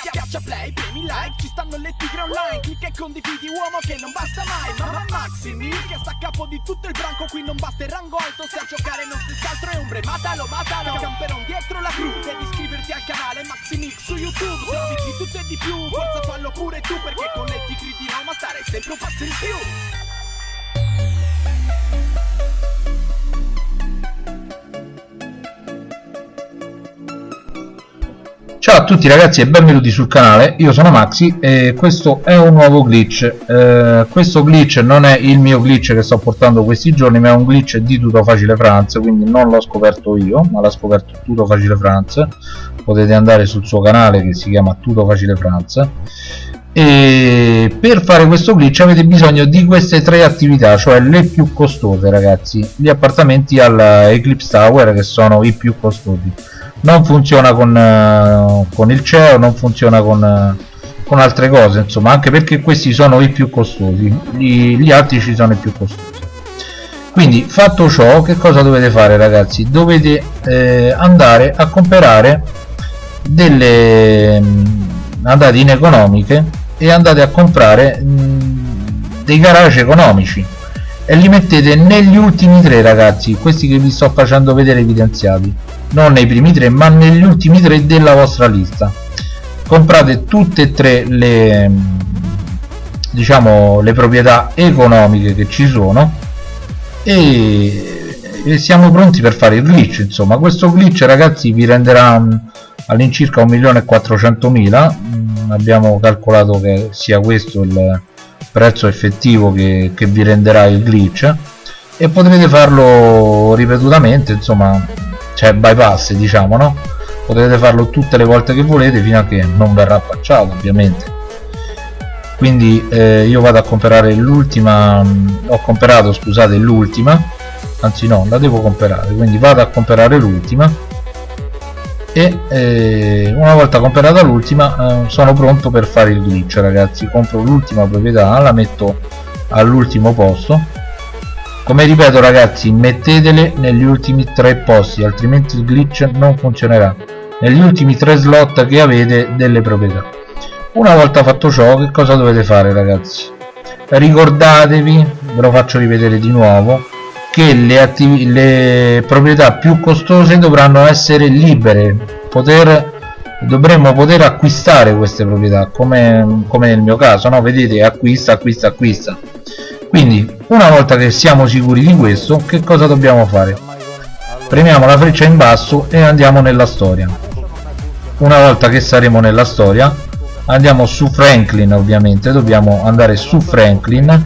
Schiaccia play, premi like, ci stanno le tigre online. Clicca e condividi uomo che non basta mai. Mamma Maximi che sta a capo di tutto il branco Qui non basta il rango alto. Se a giocare non si altro è ombre Matalo, matalo, camperon dietro la cru Devi iscriverti al canale Maximix su YouTube. Servizi di tutto e di più, forza fallo pure tu Perché con le tigre di Roma stare sempre un passo in più Ciao a tutti ragazzi e benvenuti sul canale, io sono Maxi e questo è un nuovo glitch. Eh, questo glitch non è il mio glitch che sto portando questi giorni ma è un glitch di Tutto Facile France quindi non l'ho scoperto io ma l'ha scoperto Tutto Facile France potete andare sul suo canale che si chiama Tutto Facile France e per fare questo glitch avete bisogno di queste tre attività cioè le più costose ragazzi. Gli appartamenti alla Eclipse Tower che sono i più costosi non funziona con, uh, con il CEO non funziona con, uh, con, altre cose insomma anche perché questi sono i più costosi gli, gli altri ci sono i più costosi. Quindi fatto ciò che cosa dovete fare ragazzi? Dovete eh, andare a comprare delle mm, andate in economiche e andate a comprare mm, dei garage economici e li mettete negli ultimi tre ragazzi questi che vi sto facendo vedere evidenziati non nei primi tre ma negli ultimi tre della vostra lista. Comprate tutte e tre le diciamo le proprietà economiche che ci sono e, e siamo pronti per fare il glitch insomma. Questo glitch ragazzi vi renderà all'incirca 1.400.000 mm, abbiamo calcolato che sia questo il prezzo effettivo che, che vi renderà il glitch e potrete farlo ripetutamente insomma cioè bypass diciamo no? Potete farlo tutte le volte che volete fino a che non verrà patchato ovviamente. Quindi eh, io vado a comprare l'ultima ho comprato scusate l'ultima. Anzi no la devo comprare. Quindi vado a comprare l'ultima. E eh, una volta comprata l'ultima eh, sono pronto per fare il glitch ragazzi. Compro l'ultima proprietà la metto all'ultimo posto come ripeto ragazzi mettetele negli ultimi tre posti altrimenti il glitch non funzionerà. Negli ultimi tre slot che avete delle proprietà. Una volta fatto ciò che cosa dovete fare ragazzi? Ricordatevi ve lo faccio rivedere di nuovo che le, le proprietà più costose dovranno essere libere. Poter dovremmo poter acquistare queste proprietà come, come nel mio caso no? vedete acquista acquista acquista quindi una volta che siamo sicuri di questo che cosa dobbiamo fare? Premiamo la freccia in basso e andiamo nella storia. Una volta che saremo nella storia andiamo su Franklin ovviamente. Dobbiamo andare su Franklin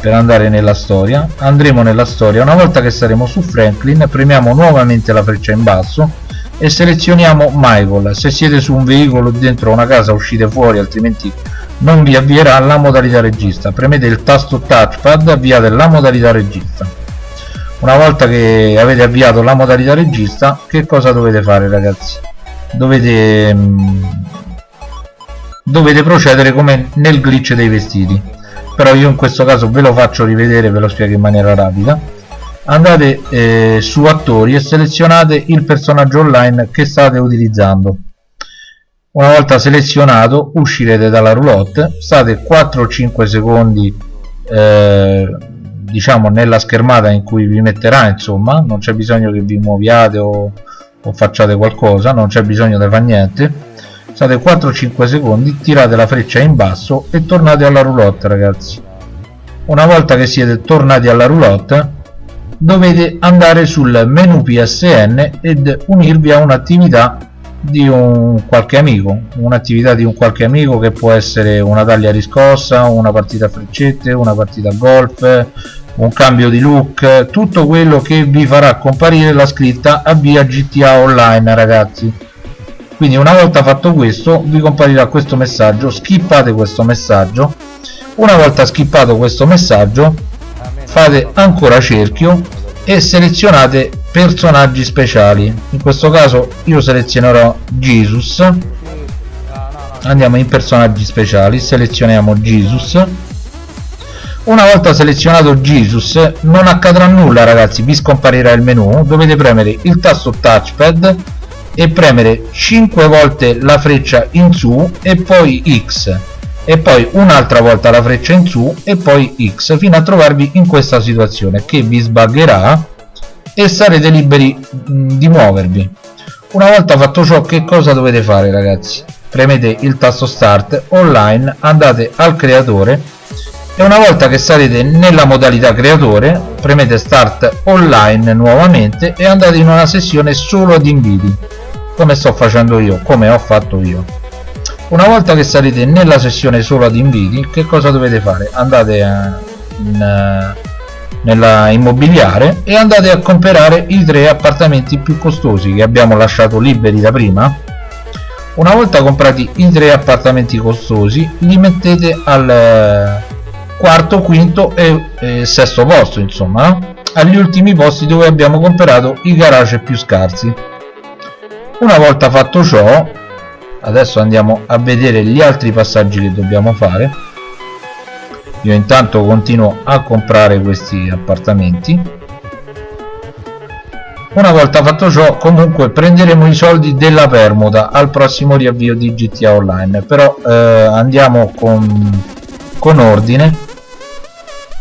per andare nella storia. Andremo nella storia. Una volta che saremo su Franklin premiamo nuovamente la freccia in basso e selezioniamo Michael. Se siete su un veicolo dentro una casa uscite fuori altrimenti non vi avvierà la modalità regista. Premete il tasto touchpad avviate la modalità regista. Una volta che avete avviato la modalità regista che cosa dovete fare ragazzi? Dovete mm, dovete procedere come nel glitch dei vestiti. Però io in questo caso ve lo faccio rivedere ve lo spiego in maniera rapida. Andate eh, su attori e selezionate il personaggio online che state utilizzando una volta selezionato uscirete dalla roulotte state 4-5 secondi eh, diciamo nella schermata in cui vi metterà insomma non c'è bisogno che vi muoviate o, o facciate qualcosa non c'è bisogno di fare niente. State 4-5 secondi tirate la freccia in basso e tornate alla roulotte ragazzi. Una volta che siete tornati alla roulotte dovete andare sul menu PSN ed unirvi a un'attività di un qualche amico un'attività di un qualche amico che può essere una taglia riscossa una partita a freccette una partita a golf un cambio di look tutto quello che vi farà comparire la scritta avvia GTA online ragazzi. Quindi una volta fatto questo vi comparirà questo messaggio skippate questo messaggio. Una volta skippato questo messaggio fate ancora cerchio e selezionate personaggi speciali. In questo caso io selezionerò Jesus. Andiamo in personaggi speciali selezioniamo Jesus. Una volta selezionato Jesus non accadrà nulla ragazzi vi scomparirà il menu. Dovete premere il tasto touchpad e premere 5 volte la freccia in su e poi X e poi un'altra volta la freccia in su e poi X fino a trovarvi in questa situazione che vi sbagherà e sarete liberi di muovervi. Una volta fatto ciò che cosa dovete fare ragazzi? Premete il tasto start online andate al creatore e una volta che sarete nella modalità creatore premete start online nuovamente e andate in una sessione solo ad inviti come sto facendo io come ho fatto io una volta che sarete nella sessione solo ad inviti che cosa dovete fare? Andate a, in, eh, nella immobiliare e andate a comprare i tre appartamenti più costosi che abbiamo lasciato liberi da prima. Una volta comprati i tre appartamenti costosi li mettete al eh, quarto quinto e, e sesto posto insomma agli ultimi posti dove abbiamo comprato i garage più scarsi. Una volta fatto ciò adesso andiamo a vedere gli altri passaggi che dobbiamo fare. Io intanto continuo a comprare questi appartamenti. Una volta fatto ciò comunque prenderemo i soldi della permuta al prossimo riavvio di GTA Online. Però eh, andiamo con, con ordine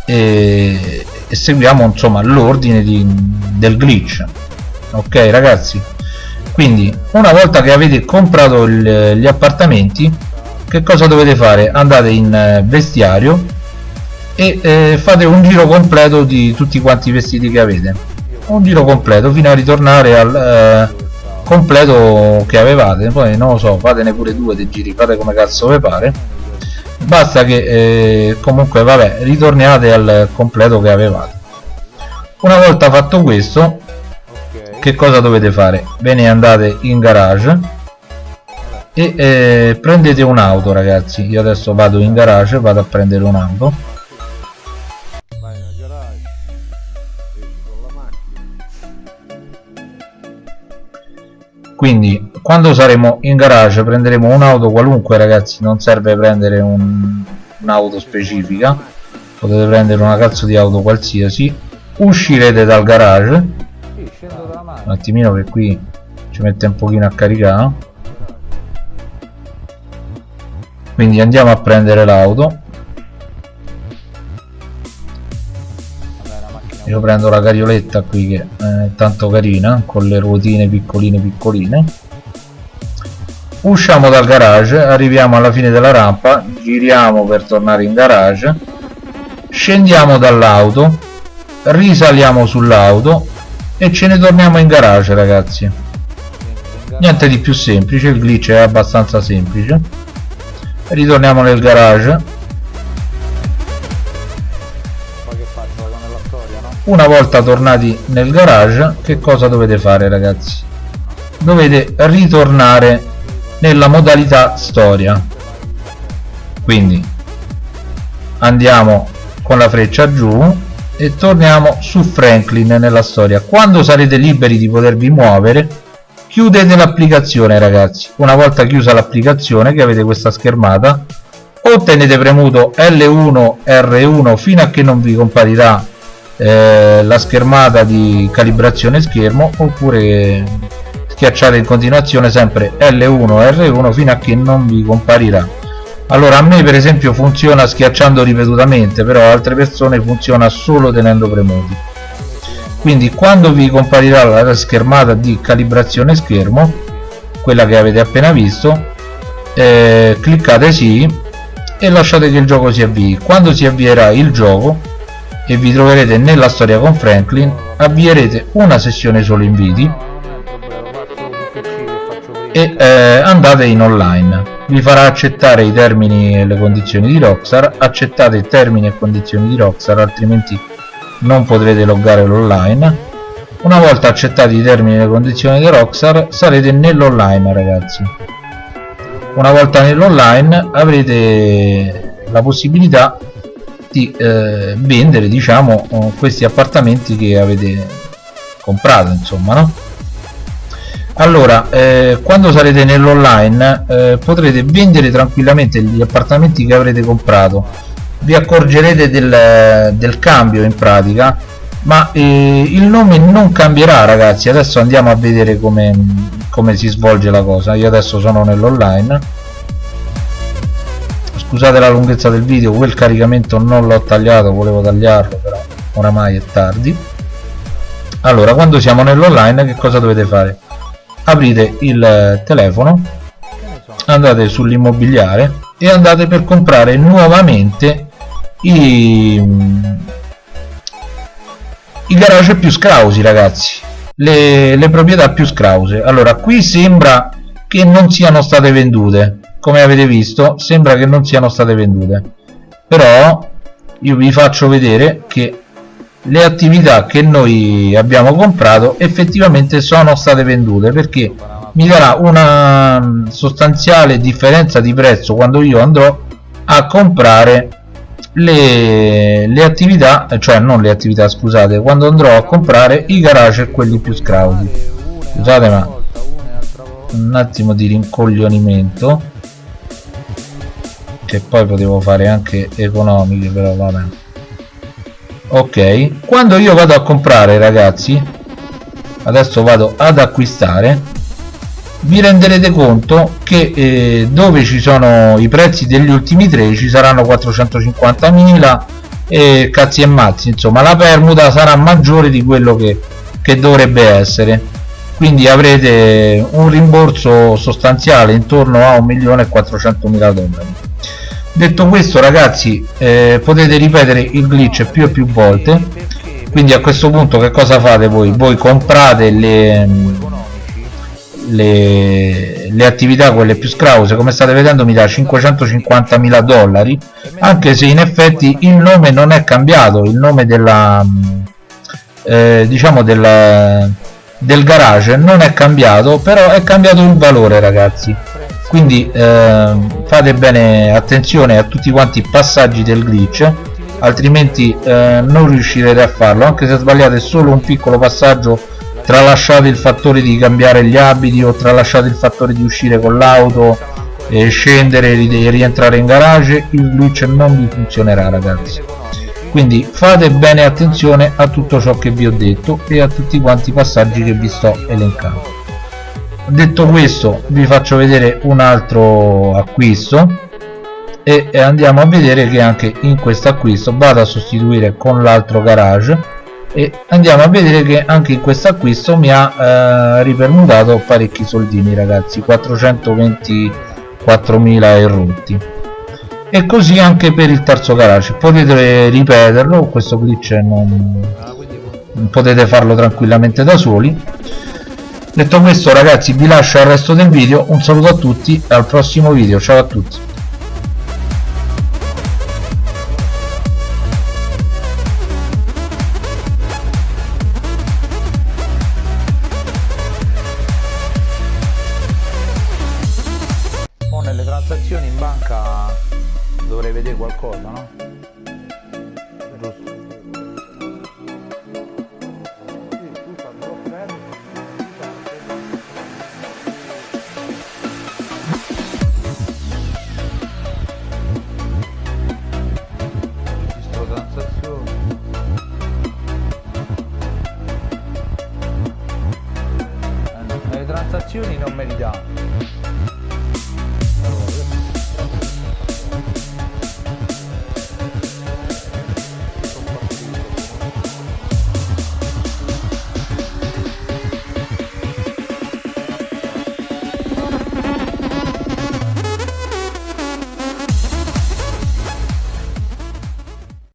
e, e seguiamo insomma l'ordine del glitch. Ok ragazzi quindi una volta che avete comprato il, gli appartamenti che cosa dovete fare? Andate in eh, vestiario e eh, fate un giro completo di tutti quanti i vestiti che avete. Un giro completo fino a ritornare al eh, completo che avevate. Poi non lo so fatene pure due dei giri fate come cazzo vi pare. Basta che eh, comunque vabbè ritorniate al completo che avevate. Una volta fatto questo che cosa dovete fare? Ve ne andate in garage e eh, prendete un'auto ragazzi. Io adesso vado in garage vado a prendere un'auto quindi quando saremo in garage prenderemo un'auto qualunque ragazzi. Non serve prendere un'auto un specifica. Potete prendere una cazzo di auto qualsiasi. Uscirete dal garage un attimino che qui ci mette un pochino a caricare quindi andiamo a prendere l'auto. Io prendo la carioletta qui che è tanto carina con le ruotine piccoline piccoline. Usciamo dal garage arriviamo alla fine della rampa giriamo per tornare in garage. Scendiamo dall'auto risaliamo sull'auto e ce ne torniamo in garage ragazzi. Niente di più semplice il glitch è abbastanza semplice. Ritorniamo nel garage. Una volta tornati nel garage che cosa dovete fare ragazzi? Dovete ritornare nella modalità storia. Quindi andiamo con la freccia giù e torniamo su Franklin nella storia. Quando sarete liberi di potervi muovere chiudete l'applicazione ragazzi. Una volta chiusa l'applicazione che avete questa schermata o tenete premuto L1 R1 fino a che non vi comparirà eh, la schermata di calibrazione schermo oppure schiacciate in continuazione sempre L1 R1 fino a che non vi comparirà allora a me per esempio funziona schiacciando ripetutamente però altre persone funziona solo tenendo premuti quindi quando vi comparirà la schermata di calibrazione schermo quella che avete appena visto eh, cliccate sì e lasciate che il gioco si avvii. Quando si avvierà il gioco e vi troverete nella storia con Franklin avvierete una sessione solo inviti e eh, andate in online vi farà accettare i termini e le condizioni di Rockstar. Accettate i termini e condizioni di Rockstar altrimenti non potrete loggare l'online. Una volta accettati i termini e le condizioni di Rockstar sarete nell'online ragazzi. Una volta nell'online avrete la possibilità di eh, vendere diciamo questi appartamenti che avete comprato insomma no? Allora eh, quando sarete nell'online eh, potrete vendere tranquillamente gli appartamenti che avrete comprato. Vi accorgerete del, del cambio in pratica ma eh, il nome non cambierà ragazzi. Adesso andiamo a vedere come, come si svolge la cosa. Io adesso sono nell'online. Scusate la lunghezza del video quel caricamento non l'ho tagliato volevo tagliarlo però oramai è tardi. Allora quando siamo nell'online che cosa dovete fare aprite il telefono andate sull'immobiliare e andate per comprare nuovamente i, i garage più scrausi ragazzi. Le, le proprietà più scrause. Allora qui sembra che non siano state vendute. Come avete visto sembra che non siano state vendute. Però io vi faccio vedere che le attività che noi abbiamo comprato effettivamente sono state vendute perché mi darà una sostanziale differenza di prezzo quando io andrò a comprare le, le attività cioè non le attività scusate quando andrò a comprare i garage quelli più scrauti. Scusate ma un attimo di rincoglionimento che poi potevo fare anche economiche però vabbè ok. Quando io vado a comprare ragazzi adesso vado ad acquistare vi renderete conto che eh, dove ci sono i prezzi degli ultimi tre ci saranno 450.000 e cazzi e mazzi. Insomma la permuta sarà maggiore di quello che, che dovrebbe essere. Quindi avrete un rimborso sostanziale intorno a 1.400.000 dollari detto questo ragazzi eh, potete ripetere il glitch più e più volte. Quindi a questo punto che cosa fate voi? Voi comprate le le, le attività quelle più scrause come state vedendo mi dà 550.000 dollari anche se in effetti il nome non è cambiato il nome della eh, diciamo del, del garage non è cambiato però è cambiato il valore ragazzi quindi eh, fate bene attenzione a tutti quanti i passaggi del glitch altrimenti eh, non riuscirete a farlo anche se sbagliate solo un piccolo passaggio tralasciate il fattore di cambiare gli abiti o tralasciate il fattore di uscire con l'auto e scendere e rientrare in garage il glitch non vi funzionerà ragazzi. Quindi fate bene attenzione a tutto ciò che vi ho detto e a tutti quanti i passaggi che vi sto elencando detto questo vi faccio vedere un altro acquisto e andiamo a vedere che anche in questo acquisto vado a sostituire con l'altro garage e andiamo a vedere che anche in questo acquisto mi ha eh, ripermutato parecchi soldini ragazzi 424.000 e rotti. E così anche per il terzo garage. Potete ripeterlo questo glitch non, non potete farlo tranquillamente da soli detto questo ragazzi vi lascio al resto del video. Un saluto a tutti e al prossimo video. Ciao a tutti. Transazioni in banca dovrei vedere qualcosa, no? Transazioni non me li dà